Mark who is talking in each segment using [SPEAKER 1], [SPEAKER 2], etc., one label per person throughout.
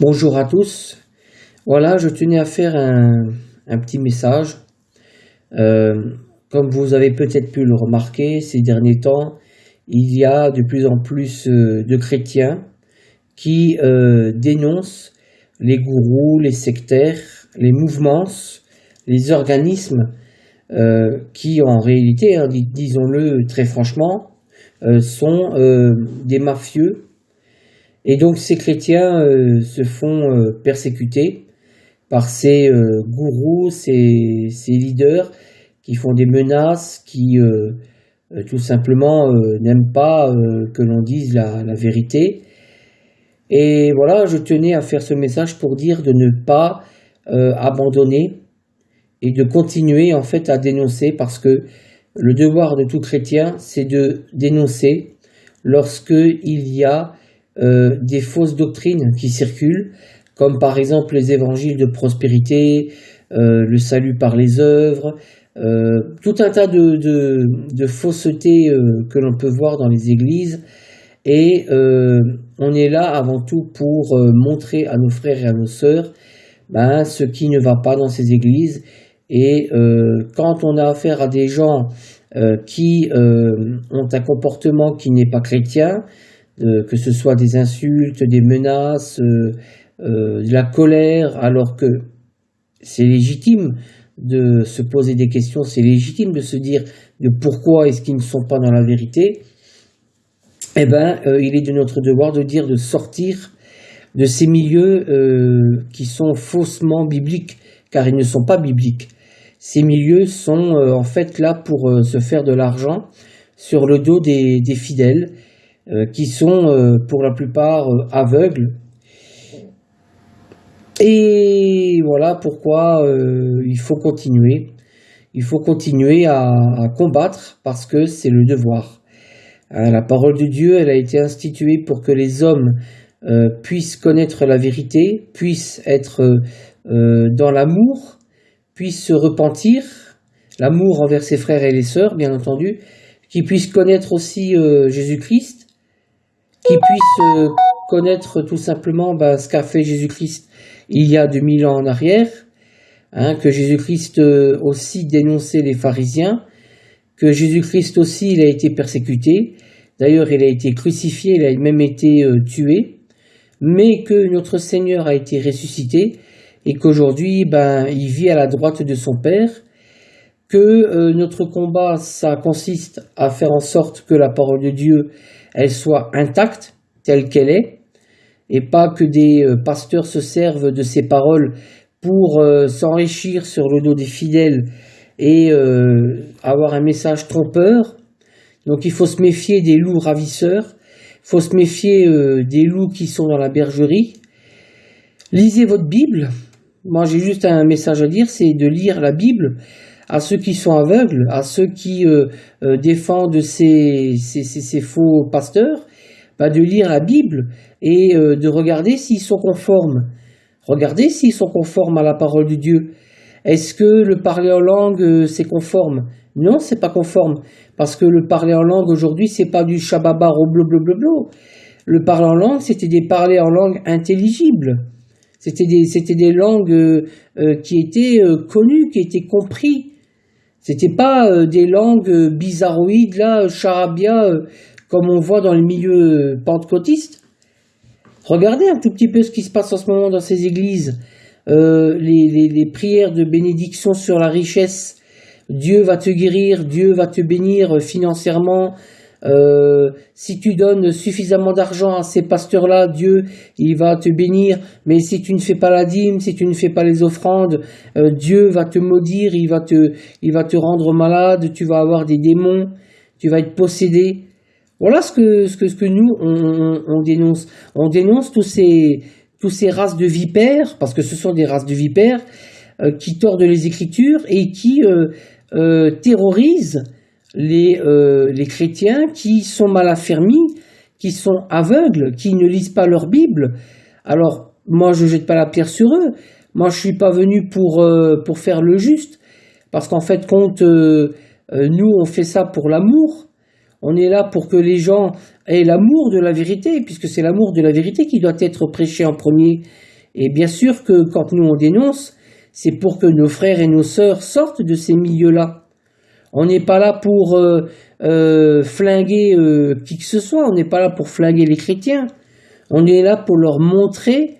[SPEAKER 1] Bonjour à tous. Voilà, je tenais à faire un, petit message. Euh, comme vous avez peut-être pu le remarquer ces derniers temps, il y a de plus en plus euh, de chrétiens qui euh, dénoncent les gourous, les sectaires, les mouvements, les organismes qui en réalité, hein, disons-le très franchement, sont des mafieux et donc ces chrétiens euh, se font euh, persécuter par ces euh, gourous, ces, leaders qui font des menaces, qui tout simplement n'aiment pas que l'on dise la, la, vérité. Et voilà, je tenais à faire ce message pour dire de ne pas abandonner et de continuer en fait à dénoncer parce que le devoir de tout chrétien, c'est de dénoncer lorsque il y a euh, des fausses doctrines qui circulent, comme par exemple les évangiles de prospérité, euh, le salut par les œuvres, euh, tout un tas de, de, faussetés que l'on peut voir dans les églises. Et on est là avant tout pour montrer à nos frères et à nos sœurs ben, ce qui ne va pas dans ces églises. Et quand on a affaire à des gens qui ont un comportement qui n'est pas chrétien, euh, que ce soit des insultes, des menaces, euh, euh, de la colère, alors que c'est légitime de se poser des questions, c'est légitime de se dire de pourquoi est-ce qu'ils ne sont pas dans la vérité, eh ben, il est de notre devoir de dire de sortir de ces milieux qui sont faussement bibliques, car ils ne sont pas bibliques. Ces milieux sont en fait là pour se faire de l'argent sur le dos des fidèles qui sont euh, pour la plupart euh, aveugles. Et voilà pourquoi il faut continuer. Il faut continuer à, combattre parce que c'est le devoir. la parole de Dieu, elle a été instituée pour que les hommes puissent connaître la vérité, puissent être dans l'amour, puissent se repentir, l'amour envers ses frères et les sœurs, bien entendu, qu'ils puissent connaître aussi Jésus-Christ, qui puissent euh, connaître tout simplement bah, ce qu'a fait Jésus-Christ il y a 2000 ans en arrière, hein, que Jésus-Christ euh, aussi dénonçait les pharisiens, que Jésus-Christ aussi il a été persécuté, d'ailleurs il a été crucifié, il a même été euh, tué, mais que notre Seigneur a été ressuscité et qu'aujourd'hui ben, il vit à la droite de son Père, que notre combat ça consiste à faire en sorte que la parole de Dieu elle soit intacte telle qu'elle est, et pas que des euh, pasteurs se servent de ces paroles pour euh, s'enrichir sur le dos des fidèles et euh, avoir un message trompeur. Donc il faut se méfier des loups ravisseurs, il faut se méfier des loups qui sont dans la bergerie. Lisez votre Bible. Moi j'ai juste un message à dire, c'est de lire la Bible à ceux qui sont aveugles, à ceux qui euh, euh, défendent ces, ces, ces, faux pasteurs, bah, de lire la Bible et euh, de regarder s'ils sont conformes. Regardez s'ils sont conformes à la parole de Dieu. Est-ce que le parler en langue c'est conforme? Non, c'est pas conforme parce que le parler en langue aujourd'hui c'est pas du bleu bleu. Le parler en langue c'était des parler en langue intelligible. C'était des, des langues qui étaient connues, qui étaient comprises. C'était pas euh, des langues euh, bizarroïdes, là, euh, charabia, comme on voit dans le milieu pentecôtiste. Regardez un tout petit peu ce qui se passe en ce moment dans ces églises. les, prières de bénédiction sur la richesse. Dieu va te guérir, Dieu va te bénir financièrement, euh, si tu donnes suffisamment d'argent à ces pasteurs-là, Dieu, il va te bénir. Mais si tu ne fais pas la dîme, si tu ne fais pas les offrandes, euh, Dieu va te maudire, il va te, rendre malade, tu vas avoir des démons, tu vas être possédé. Voilà ce que nous, on, dénonce. On dénonce tous ces, tous ces races de vipères, parce que ce sont des races de vipères, euh, qui tordent les Écritures et qui terrorisent les, euh, les chrétiens qui sont mal affermis, qui sont aveugles, qui ne lisent pas leur Bible. Alors, moi, je ne jette pas la pierre sur eux. Moi, je suis pas venu pour, euh, pour faire le juste. Parce qu'en fait, compte, euh, nous, on fait ça pour l'amour. On est là pour que les gens aient l'amour de la vérité, puisque c'est l'amour de la vérité qui doit être prêché en premier. Et bien sûr que quand nous on dénonce, c'est pour que nos frères et nos sœurs sortent de ces milieux-là. On n'est pas là pour euh, euh, flinguer euh, qui que ce soit, on n'est pas là pour flinguer les chrétiens. On est là pour leur montrer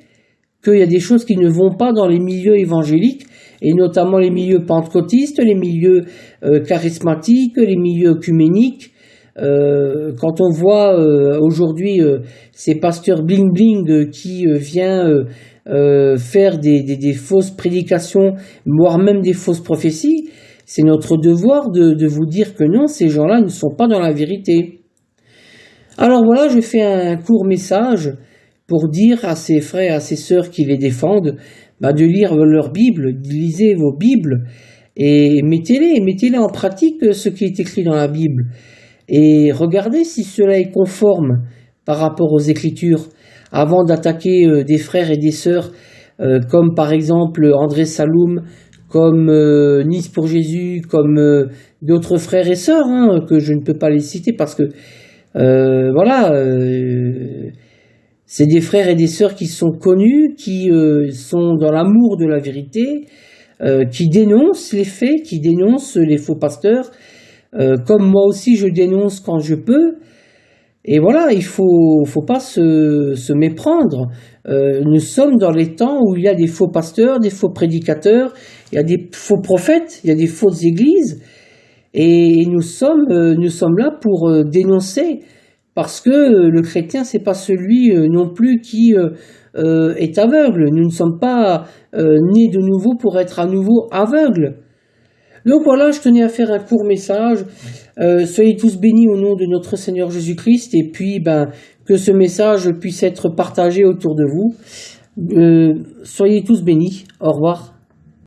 [SPEAKER 1] qu'il y a des choses qui ne vont pas dans les milieux évangéliques, et notamment les milieux pentecôtistes, les milieux charismatiques, les milieux œcuméniques. quand on voit aujourd'hui ces pasteurs bling bling qui vient faire des, des, fausses prédications, voire même des fausses prophéties, c'est notre devoir de, vous dire que non, ces gens-là ne sont pas dans la vérité. Alors voilà, je fais un court message pour dire à ces frères, à ces sœurs qui les défendent, bah, de lire leur Bible, lisez vos Bibles et mettez-les, mettez-les en pratique ce qui est écrit dans la Bible et regardez si cela est conforme par rapport aux Écritures avant d'attaquer euh, des frères et des sœurs euh, comme par exemple André Saloum, comme euh, Nice pour Jésus, comme euh, d'autres frères et sœurs, hein, que je ne peux pas les citer parce que, euh, voilà, c'est des frères et des sœurs qui sont connus, qui sont dans l'amour de la vérité, qui dénoncent les faits, qui dénoncent les faux pasteurs, comme moi aussi je dénonce quand je peux. Et voilà, il faut, faut pas se, se méprendre. nous sommes dans les temps où il y a des faux pasteurs, des faux prédicateurs, il y a des faux prophètes, il y a des fausses églises, et nous sommes, euh, là pour euh, dénoncer, parce que euh, le chrétien, c'est pas celui non plus qui est aveugle. Nous ne sommes pas nés de nouveau pour être à nouveau aveugles. Donc voilà, je tenais à faire un court message. soyez tous bénis au nom de notre Seigneur Jésus-Christ, et puis ben, que ce message puisse être partagé autour de vous. soyez tous bénis. Au revoir.